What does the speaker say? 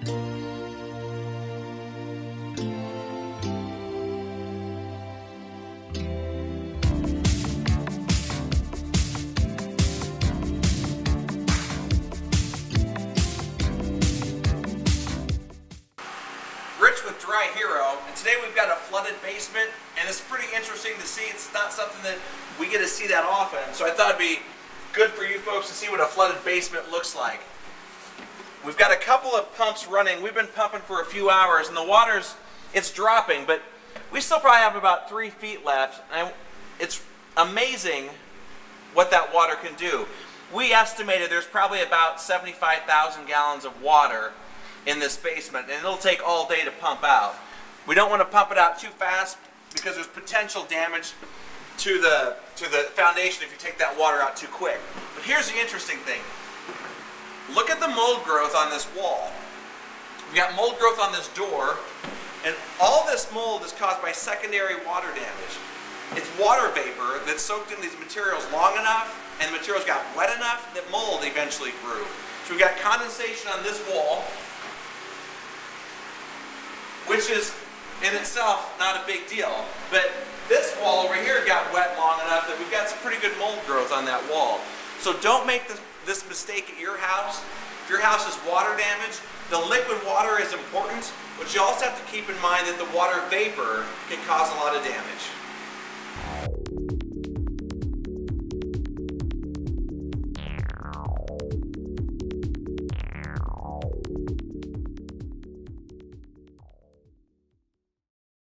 Dry Hero, and today we've got a flooded basement, and it's pretty interesting to see. It's not something that we get to see that often, so I thought it'd be good for you folks to see what a flooded basement looks like. We've got a couple of pumps running. We've been pumping for a few hours, and the water's it's dropping, but we still probably have about three feet left. And it's amazing what that water can do. We estimated there's probably about 75,000 gallons of water in this basement, and it'll take all day to pump out. We don't want to pump it out too fast because there's potential damage to the to the foundation if you take that water out too quick. But here's the interesting thing. Look at the mold growth on this wall. We got mold growth on this door, and all this mold is caused by secondary water damage. It's water vapor that soaked in these materials long enough, and the materials got wet enough that mold eventually grew. So we've got condensation on this wall, which is in itself not a big deal. But this wall over here got wet long enough that we've got some pretty good mold growth on that wall. So don't make this, this mistake at your house. If your house is water damaged, the liquid water is important, but you also have to keep in mind that the water vapor can cause a lot of damage.